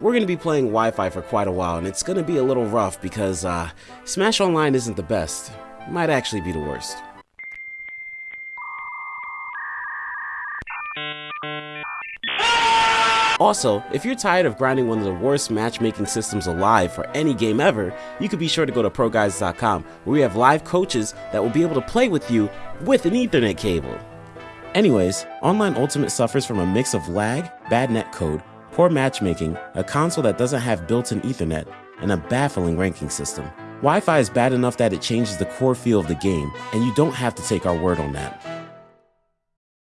We're going to be playing Wi-Fi for quite a while, and it's going to be a little rough because uh, Smash Online isn't the best. It might actually be the worst. Also, if you're tired of grinding one of the worst matchmaking systems alive for any game ever, you could be sure to go to ProGuides.com where we have live coaches that will be able to play with you with an Ethernet cable. Anyways, Online Ultimate suffers from a mix of lag, bad netcode, poor matchmaking, a console that doesn't have built-in Ethernet, and a baffling ranking system. Wi-Fi is bad enough that it changes the core feel of the game, and you don't have to take our word on that.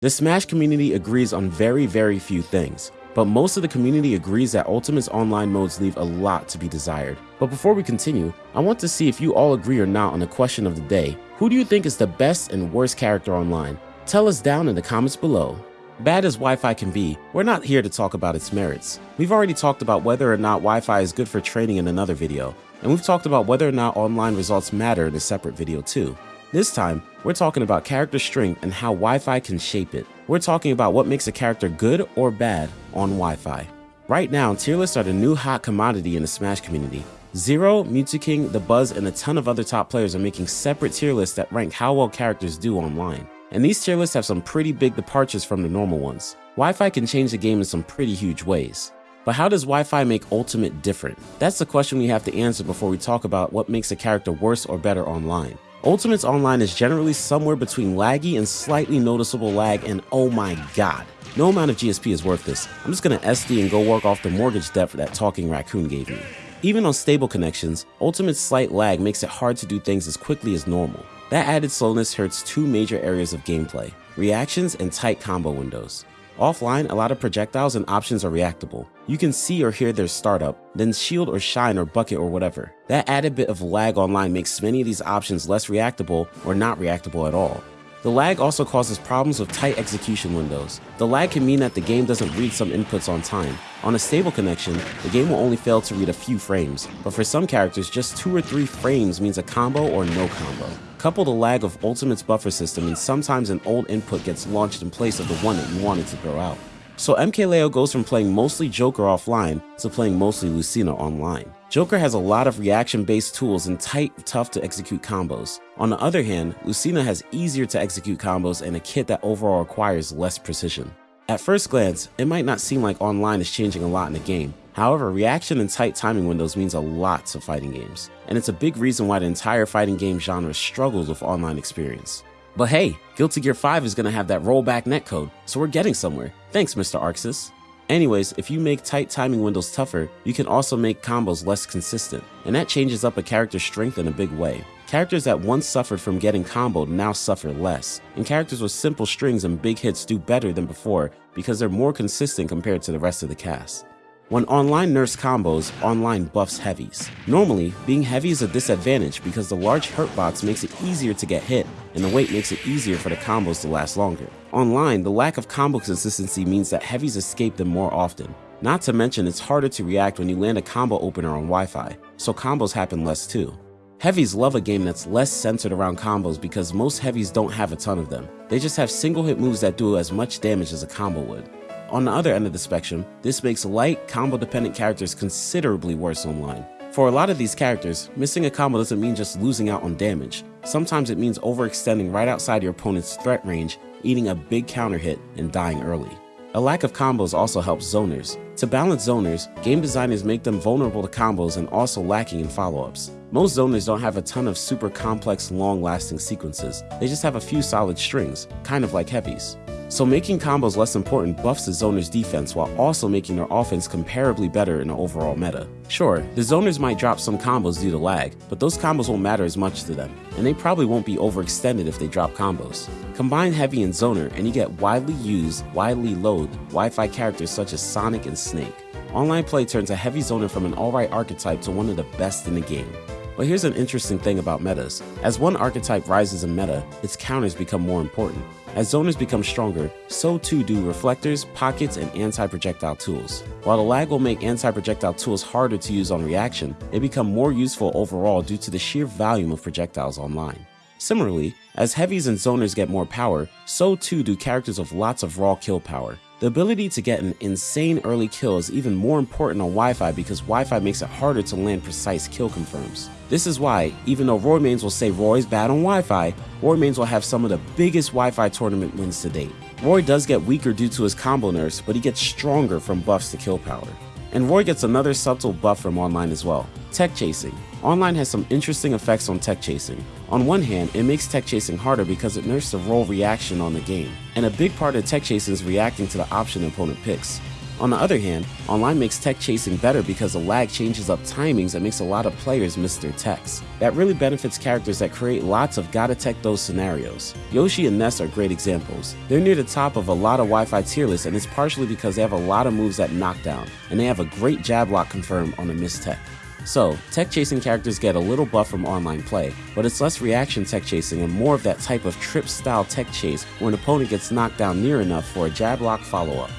The Smash community agrees on very, very few things, but most of the community agrees that Ultimate's online modes leave a lot to be desired. But before we continue, I want to see if you all agree or not on the question of the day. Who do you think is the best and worst character online? Tell us down in the comments below. Bad as Wi-Fi can be, we're not here to talk about its merits. We've already talked about whether or not Wi-Fi is good for training in another video, and we've talked about whether or not online results matter in a separate video too. This time, we're talking about character strength and how Wi-Fi can shape it. We're talking about what makes a character good or bad on Wi-Fi. Right now, tier lists are the new hot commodity in the Smash community. Zero, Mew2King, Dabuz, and a ton of other top players are making separate tier lists that rank how well characters do online. And these tier lists have some pretty big departures from the normal ones. Wi-Fi can change the game in some pretty huge ways. But how does Wi-Fi make Ultimate different? That's the question we have to answer before we talk about what makes a character worse or better online. Ultimate's online is generally somewhere between laggy and slightly noticeable lag and oh my god. No amount of GSP is worth this. I'm just gonna SD and go work off the mortgage debt that Talking Raccoon gave me. Even on stable connections, Ultimate's slight lag makes it hard to do things as quickly as normal. That added slowness hurts two major areas of gameplay, reactions and tight combo windows. Offline, a lot of projectiles and options are reactable. You can see or hear their startup, then shield or shine or bucket or whatever. That added bit of lag online makes many of these options less reactable or not reactable at all. The lag also causes problems with tight execution windows. The lag can mean that the game doesn't read some inputs on time. On a stable connection, the game will only fail to read a few frames, but for some characters, just two or three frames means a combo or no combo. Couple the lag of Ultimate's buffer system and sometimes an old input gets launched in place of the one that you wanted to throw out. So MKLeo goes from playing mostly Joker offline to playing mostly Lucina online. Joker has a lot of reaction-based tools and tight, tough to execute combos. On the other hand, Lucina has easier to execute combos and a kit that overall requires less precision. At first glance, it might not seem like online is changing a lot in the game. However, reaction and tight timing windows means a lot to fighting games, and it's a big reason why the entire fighting game genre struggles with online experience. But hey, Guilty Gear 5 is going to have that rollback netcode, so we're getting somewhere. Thanks, Mr. Arxis. Anyways, if you make tight timing windows tougher, you can also make combos less consistent, and that changes up a character's strength in a big way. Characters that once suffered from getting comboed now suffer less, and characters with simple strings and big hits do better than before because they're more consistent compared to the rest of the cast. When online nerfs combos, online buffs heavies. Normally, being heavy is a disadvantage because the large hurt box makes it easier to get hit, and the weight makes it easier for the combos to last longer. Online, the lack of combo consistency means that heavies escape them more often. Not to mention, it's harder to react when you land a combo opener on Wi-Fi, so combos happen less too. Heavies love a game that's less centered around combos because most heavies don't have a ton of them. They just have single hit moves that do as much damage as a combo would. On the other end of the spectrum, this makes light, combo-dependent characters considerably worse online. For a lot of these characters, missing a combo doesn't mean just losing out on damage. Sometimes it means overextending right outside your opponent's threat range, eating a big counter hit, and dying early. A lack of combos also helps zoners. To balance zoners, game designers make them vulnerable to combos and also lacking in follow-ups. Most zoners don't have a ton of super complex, long-lasting sequences. They just have a few solid strings, kind of like heavies. So making combos less important buffs the zoner's defense while also making their offense comparably better in the overall meta. Sure, the zoners might drop some combos due to lag, but those combos won't matter as much to them, and they probably won't be overextended if they drop combos. Combine Heavy and Zoner and you get widely used, widely loathed Wi-Fi characters such as Sonic and Snake. Online play turns a Heavy Zoner from an alright archetype to one of the best in the game. But here's an interesting thing about metas. As one archetype rises in meta, its counters become more important. As zoners become stronger, so too do reflectors, pockets, and anti-projectile tools. While the lag will make anti-projectile tools harder to use on reaction, they become more useful overall due to the sheer volume of projectiles online. Similarly, as heavies and zoners get more power, so too do characters with lots of raw kill power. The ability to get an insane early kill is even more important on Wi-Fi because Wi-Fi makes it harder to land precise kill confirms. This is why, even though Roy Mains will say Roy's bad on Wi-Fi, Roy Mains will have some of the biggest Wi-Fi tournament wins to date. Roy does get weaker due to his combo nerfs, but he gets stronger from buffs to kill power. And Roy gets another subtle buff from online as well, tech chasing. Online has some interesting effects on tech chasing. On one hand, it makes tech chasing harder because it nerfs the roll reaction on the game, and a big part of tech chasing is reacting to the option opponent picks. On the other hand, online makes tech chasing better because the lag changes up timings that makes a lot of players miss their techs. That really benefits characters that create lots of gotta tech those scenarios. Yoshi and Ness are great examples. They're near the top of a lot of Wi-Fi tier lists and it's partially because they have a lot of moves that knockdown, and they have a great jab lock confirm on a missed tech. So, tech chasing characters get a little buff from online play, but it's less reaction tech chasing and more of that type of trip style tech chase where an opponent gets knocked down near enough for a jab lock follow up.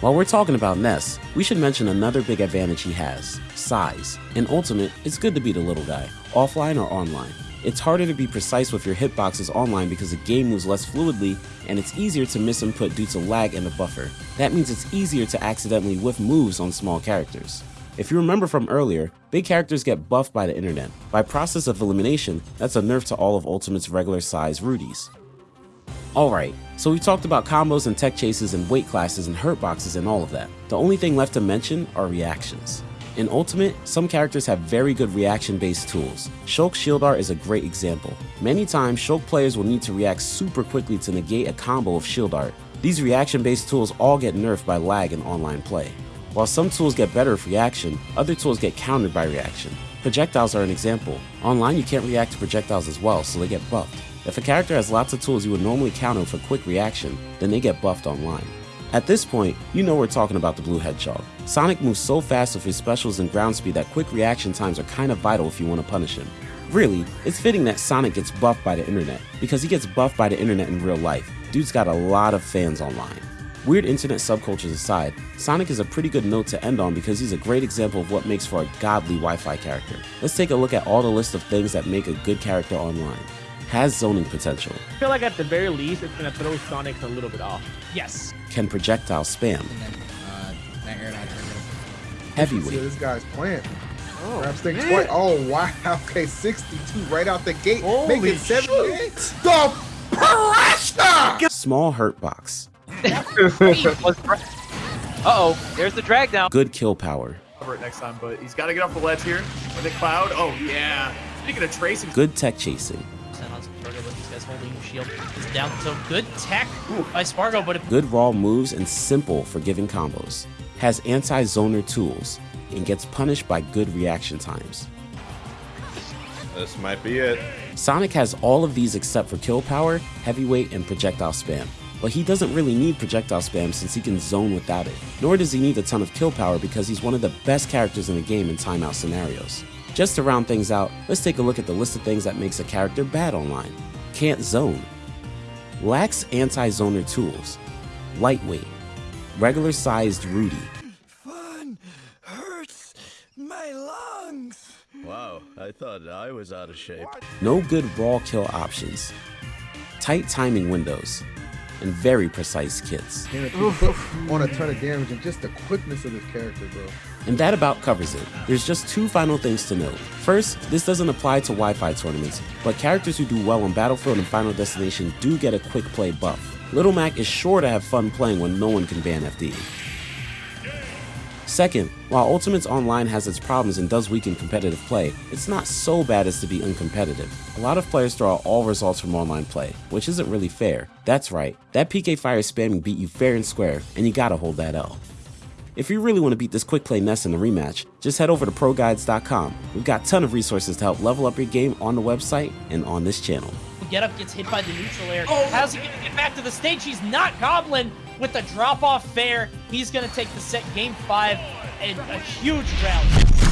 While we're talking about Ness, we should mention another big advantage he has, size. In Ultimate, it's good to be the little guy, offline or online. It's harder to be precise with your hitboxes online because the game moves less fluidly and it's easier to miss input due to lag in the buffer. That means it's easier to accidentally whiff moves on small characters. If you remember from earlier, big characters get buffed by the internet. By process of elimination, that's a nerf to all of Ultimate's regular size Rudies. Alright, so we talked about combos and tech chases and weight classes and hurt boxes and all of that. The only thing left to mention are reactions. In Ultimate, some characters have very good reaction-based tools. Shulk Shield Art is a great example. Many times, Shulk players will need to react super quickly to negate a combo of Shield Art. These reaction-based tools all get nerfed by lag in online play. While some tools get better with reaction, other tools get countered by reaction. Projectiles are an example. Online you can't react to projectiles as well, so they get buffed. If a character has lots of tools you would normally counter a quick reaction, then they get buffed online. At this point, you know we're talking about the Blue Hedgehog. Sonic moves so fast with his specials and ground speed that quick reaction times are kinda vital if you want to punish him. Really, it's fitting that Sonic gets buffed by the internet, because he gets buffed by the internet in real life. Dude's got a lot of fans online. Weird internet subcultures aside, Sonic is a pretty good note to end on because he's a great example of what makes for a godly Wi-Fi character. Let's take a look at all the list of things that make a good character online has zoning potential. I feel like at the very least, it's gonna throw Sonic a little bit off. Yes. Can projectile spam. And then, uh, that See Heavyweight. this guy's plant. Oh, Grab stick man. twice. Oh wow. Okay, 62 right out the gate. Holy Make it 78. The pressure! Small hurt box. Uh-oh, there's the drag down. Good kill power. cover it next time, but he's got to get off the ledge here with the cloud. Oh, yeah. Speaking of tracing, Good tech chasing. Send on Sparg0, but these guys holding the shield. It's down. So good tech by Sparg0, but Good raw moves and simple forgiving combos. Has anti-zoner tools and gets punished by good reaction times. This might be it. Sonic has all of these except for kill power, heavyweight, and projectile spam. But he doesn't really need projectile spam since he can zone without it. Nor does he need a ton of kill power because he's one of the best characters in the game in timeout scenarios. Just to round things out, let's take a look at the list of things that makes a character bad online. Can't zone. Lacks anti-zoner tools. Lightweight. Regular sized Rudy. Fun hurts my lungs. Wow, I thought I was out of shape. No good raw kill options. Tight timing windows. And very precise kits. Damn it, you put on a ton of damage and just the quickness of this character, bro. And that about covers it. There's just two final things to note. First, this doesn't apply to Wi-Fi tournaments, but characters who do well on Battlefield and Final Destination do get a quick play buff. Little Mac is sure to have fun playing when no one can ban FD. Second, while Ultimates Online has its problems and does weaken competitive play, it's not so bad as to be uncompetitive. A lot of players throw out all results from online play, which isn't really fair. That's right, that PK Fire spamming beat you fair and square, and you gotta hold that L. If you really want to beat this quick play Ness in the rematch, just head over to ProGuides.com. We've got a ton of resources to help level up your game on the website and on this channel. Get Up gets hit by the neutral air. How's he gonna get back to the stage? He's not Goblin with the drop off fair. He's gonna take the set game five and a huge round.